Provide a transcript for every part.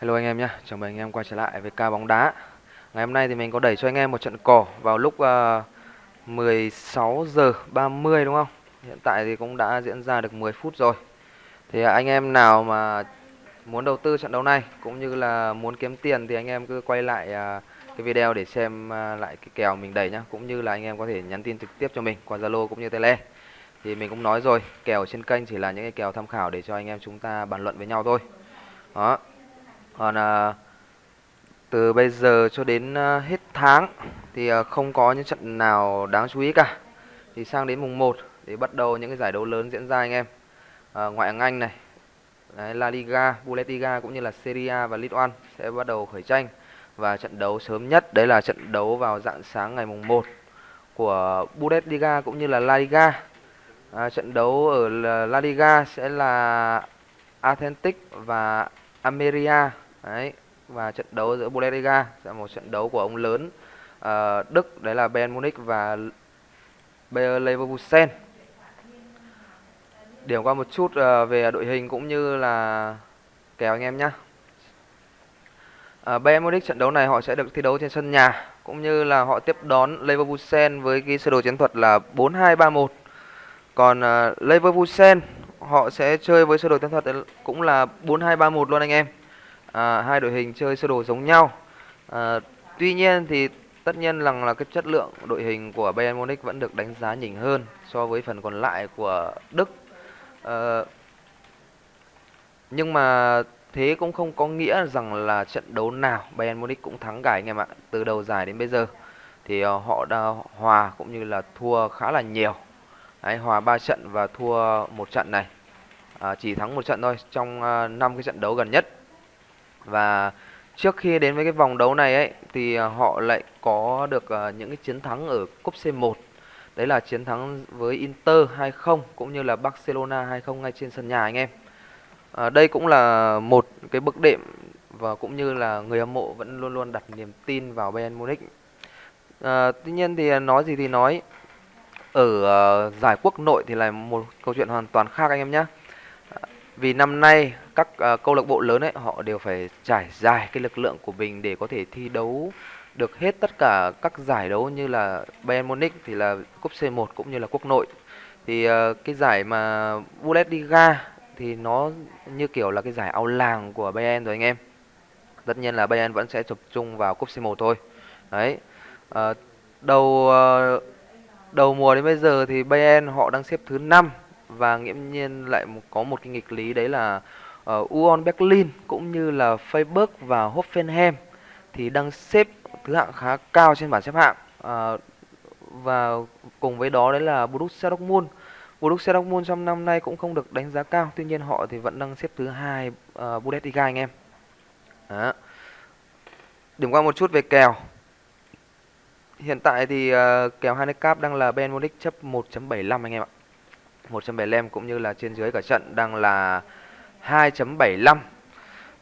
Hello anh em nhé, chào mừng anh em quay trở lại với ca bóng đá. Ngày hôm nay thì mình có đẩy cho anh em một trận cỏ vào lúc ờ, uh, 16 giờ 30 đúng không? Hiện tại thì cũng đã diễn ra được 10 phút rồi. Thì anh em nào mà muốn đầu tư trận đấu này cũng như là muốn kiếm tiền thì anh em cứ quay lại uh, cái video để xem uh, lại cái kèo mình đẩy nhá. Cũng như là anh em có thể nhắn tin trực tiếp cho mình qua Zalo cũng như Tele. Thì mình cũng nói rồi, kèo trên kênh chỉ là những cái kèo tham khảo để cho anh em chúng ta bàn luận với nhau thôi. Đó còn à, từ bây giờ cho đến à, hết tháng thì à, không có những trận nào đáng chú ý cả. Thì sang đến mùng 1 thì bắt đầu những cái giải đấu lớn diễn ra anh em. À, ngoại hạng Anh này Đấy, La Liga, Bundesliga cũng như là Serie A và Ligue 1 sẽ bắt đầu khởi tranh. Và trận đấu sớm nhất đấy là trận đấu vào dạng sáng ngày mùng 1 của Bundesliga cũng như là La Liga. À, trận đấu ở La Liga sẽ là Atlantic và Ameria đấy và trận đấu giữa Bundesliga là một trận đấu của ông lớn uh, Đức đấy là Bayern Munich và Bayer Leverkusen. Điểm qua một chút uh, về đội hình cũng như là kèo anh em nhé uh, ờ, Bayern Munich trận đấu này họ sẽ được thi đấu trên sân nhà cũng như là họ tiếp đón Leverkusen với cái sơ đồ chiến thuật là 4-2-3-1 còn uh, Leverkusen họ sẽ chơi với sơ đồ chiến thuật cũng là 4-2-3-1 luôn anh em à, hai đội hình chơi sơ đồ giống nhau. À, tuy nhiên thì tất nhiên rằng là cái chất lượng đội hình của Bayern Munich vẫn được đánh giá nhỉnh hơn so với phần còn lại của Đức. À, nhưng mà thế cũng không có nghĩa rằng là trận đấu nào Bayern Munich cũng thắng cả anh em ạ từ đầu giải đến bây giờ. Thì ờ, họ đã hòa cũng như là thua khá là nhiều. Đấy, hòa 3 trận và thua một trận này. À, chỉ thắng một trận thôi trong ờ, uh, 5 cái trận đấu gần nhất và trước khi đến với cái vòng đấu này ấy thì à, họ lại có được uh, những cái chiến thắng ở cúp C1 đấy là chiến thắng với Inter 2-0 cũng như là Barcelona 2-0 ngay trên sân nhà anh em. À, đây cũng là một cái bước đệm và cũng như là người hâm mộ vẫn luôn luôn đặt niềm tin vào Bayern Munich. À, tuy nhiên thì à, nói gì thì nói. Ở uh, giải quốc nội thì là một câu chuyện hoàn toàn khác anh em nhé vì năm nay các uh, câu lạc bộ lớn ấy họ đều phải trải dài cái lực lượng của mình để có thể thi đấu được hết tất cả các giải đấu như là Bayern Munich thì là cúp C1 cũng như là quốc nội. Thì uh, cái giải mà Bundesliga thì nó như kiểu là cái giải ao làng của Bayern rồi anh em. Tất nhiên là Bayern vẫn sẽ tập trung vào cúp C1 thôi. Đấy. Uh, đầu uh, đầu mùa đến bây giờ thì Bayern họ đang xếp thứ 5 và nghiễm nhiên lại có một cái nghịch lý đấy là ờ, uh, Union Berlin cũng như là Facebook và Hoffenheim thì đang xếp thứ hạng khá cao trên bảng xếp hạng. Uh, và cùng với đó đấy là Borussia Dortmund. Borussia Dortmund trong năm nay cũng không được đánh giá cao tuy nhiên họ thì vẫn đang xếp thứ hai uh, Bundesliga anh em. Đó. điểm qua một chút về kèo. Hiện tại thì uh, kèo handicap đang là Ben Munich chấp 1.75 anh em ạ. 1.75 cũng như là trên dưới cả trận đang là 2.75 à,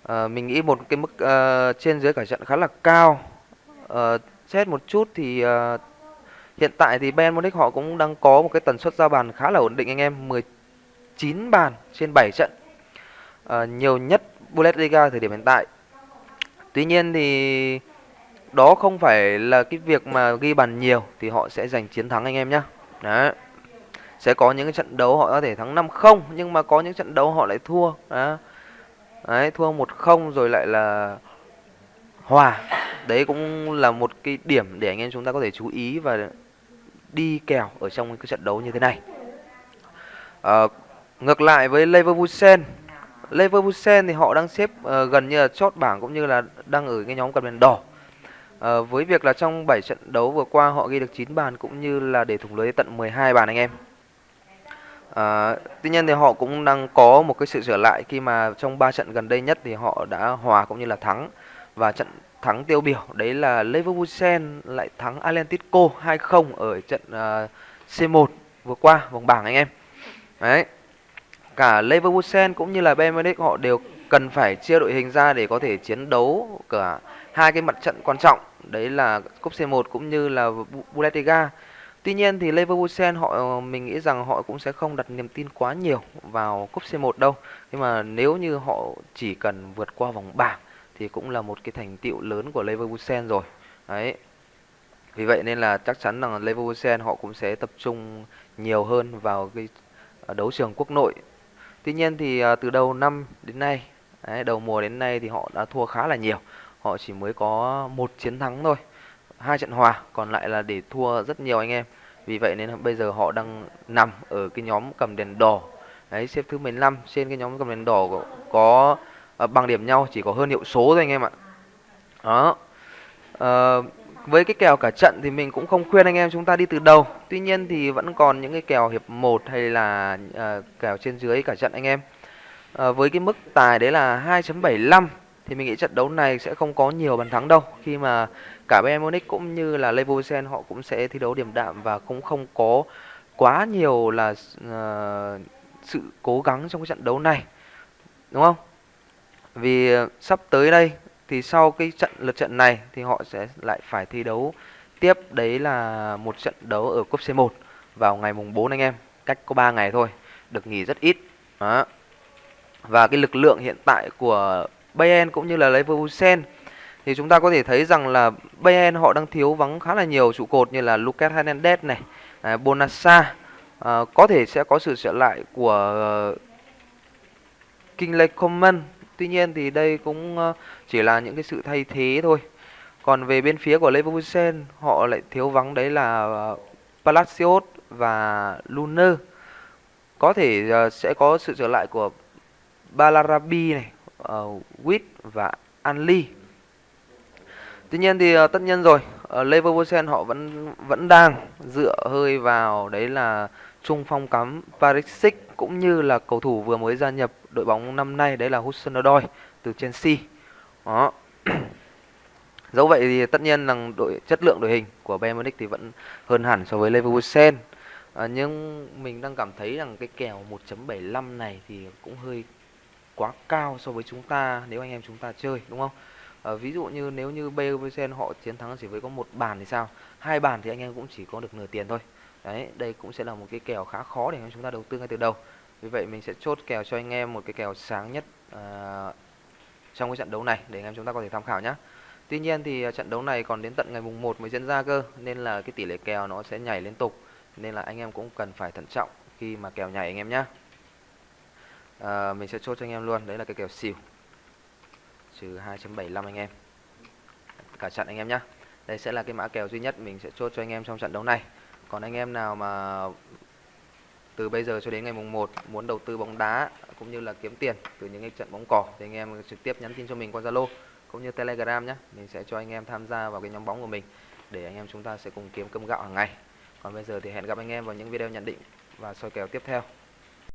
ờ, mình nghĩ một cái mức uh, trên dưới cả trận khá là cao. Uh, xét một chút thì uh, hiện tại thì Bayern Munich họ cũng đang có một cái tần suất ra bàn khá là ổn định anh em 19 bàn trên 7 trận. Uh, nhiều nhất Bundesliga thời điểm hiện tại. Tuy nhiên thì đó không phải là cái việc mà ghi bàn nhiều thì họ sẽ giành chiến thắng anh em nhé đấy sẽ có những cái trận đấu họ có thể thắng 5-0 nhưng mà có những trận đấu họ lại thua đó. Đấy, thua 1-0 rồi lại là hòa. Đấy cũng là một cái điểm để anh em chúng ta có thể chú ý và đi kèo ở trong cái trận đấu như thế này. À, ngược lại với Leverkusen, Leverkusen thì họ đang xếp uh, gần như là chốt bảng cũng như là đang ở cái nhóm cầm đèn đỏ. À, với việc là trong 7 trận đấu vừa qua họ ghi được 9 bàn cũng như là để thủng lưới tận 12 bàn anh em. À, tuy nhiên thì họ cũng đang có một cái sự trở lại khi mà trong 3 trận gần đây nhất thì họ đã hòa cũng như là thắng và trận thắng tiêu biểu đấy là Leverkusen lại thắng Atletico 2-0 ở trận ờ, uh, C1 vừa qua vòng bảng anh em. Đấy. Cả Leverkusen cũng như là Bayern Munich họ đều cần phải chia đội hình ra để có thể chiến đấu cả hai cái mặt trận quan trọng đấy là cúp C1 cũng như là Bundesliga. Tuy nhiên thì Leverkusen họ ờ, mình nghĩ rằng họ cũng sẽ không đặt niềm tin quá nhiều vào cúp C1 đâu. Nhưng mà nếu như họ chỉ cần vượt qua vòng bảng thì cũng là một cái thành tựu lớn của Leverkusen rồi. Đấy. Vì vậy nên là chắc chắn rằng Leverkusen họ cũng sẽ tập trung nhiều hơn vào cái ờ, đấu trường quốc nội. Tuy nhiên thì ờ, từ đầu năm đến nay đấy, đầu mùa đến nay thì họ đã thua khá là nhiều. Họ chỉ mới có một chiến thắng thôi hai trận hòa còn lại là để thua rất nhiều anh em. Vì vậy nên bây giờ họ đang nằm ở cái nhóm cầm đèn đỏ. Đấy xếp thứ 15 trên cái nhóm cầm đèn đỏ có, có uh, bằng điểm nhau chỉ có hơn hiệu số thôi anh em ạ. Đó. Uh, với cái kèo cả trận thì mình cũng không khuyên anh em chúng ta đi từ đầu. Tuy nhiên thì vẫn còn những cái kèo hiệp 1 hay là uh, kèo trên dưới cả trận anh em. Uh, với cái mức tài đấy là 2.75 thì mình nghĩ trận đấu này sẽ không có nhiều bàn thắng đâu. Khi mà cả Bayern Munich cũng như là Leverkusen họ cũng sẽ thi đấu điểm đạm và cũng không có quá nhiều là uh, sự cố gắng trong cái trận đấu này đúng không? Vì ờ, sắp tới đây thì sau cái trận lượt trận này thì họ sẽ lại phải thi đấu tiếp. Đấy là một trận đấu ở cúp C1 vào ngày mùng 4 anh em cách có 3 ngày thôi được nghỉ rất ít. Đó. Và cái lực lượng hiện tại của Bayern cũng như là Leverkusen thì chúng ta có thể thấy rằng là Bayern họ đang thiếu vắng khá là nhiều trụ cột như là Lucas Hernandez này, à, Bonassa, à, có thể sẽ có sự trở lại của uh, Kingsley Coman. Tuy nhiên thì đây cũng uh, chỉ là những cái sự thay thế thôi. Còn về bên phía của Leverkusen họ lại thiếu vắng đấy là uh, Palacios và Luner. Có thể uh, sẽ có sự trở lại của Balarabi này, uh, Witt và Anli. Tuy nhiên thì ờ, tất nhiên rồi, ờ, Leverkusen họ vẫn vẫn đang dựa hơi vào đấy là trung phong cắm Parisic cũng như là cầu thủ vừa mới gia nhập đội bóng năm nay đấy là Hudson-Odoi từ Chelsea. Đó. Dẫu vậy thì tất nhiên rằng đội chất lượng đội hình của Bayern Munich thì vẫn hơn hẳn so với Leverkusen. À, ờ, nhưng mình đang cảm thấy rằng cái kèo 1.75 này thì cũng hơi quá cao so với chúng ta nếu anh em chúng ta chơi đúng không? À, ví dụ như nếu như Bayern họ chiến thắng chỉ với có một bàn thì sao? Hai bàn thì anh em cũng chỉ có được nửa tiền thôi. Đấy, đây cũng sẽ là một cái kèo khá khó để chúng ta đầu tư ngay từ đầu. Vì vậy mình sẽ chốt kèo cho anh em một cái kèo sáng nhất à, trong cái trận đấu này để anh em chúng ta có thể tham khảo nhé. Tuy nhiên thì ờ, trận đấu này còn đến tận ngày mùng 1 mới diễn ra cơ nên là cái tỷ lệ kèo nó sẽ nhảy liên tục nên là anh em cũng cần phải thận trọng khi mà kèo nhảy anh em nhé. À, mình sẽ chốt cho anh em luôn, đấy là cái kèo xỉu trừ 2.75 anh em cả trận anh em nhé. Đây sẽ là cái mã kèo duy nhất mình sẽ chốt cho anh em trong trận đấu này. Còn anh em nào mà từ bây giờ cho đến ngày mùng 1 muốn đầu tư bóng đá cũng như là kiếm tiền từ những cái trận bóng cỏ thì anh em trực tiếp nhắn tin cho mình qua Zalo cũng như Telegram nhé. Mình sẽ cho anh em tham gia vào cái nhóm bóng của mình để anh em chúng ta sẽ cùng kiếm cơm gạo hàng ngày. Còn bây giờ thì hẹn gặp anh em vào những video nhận định và soi kèo tiếp theo.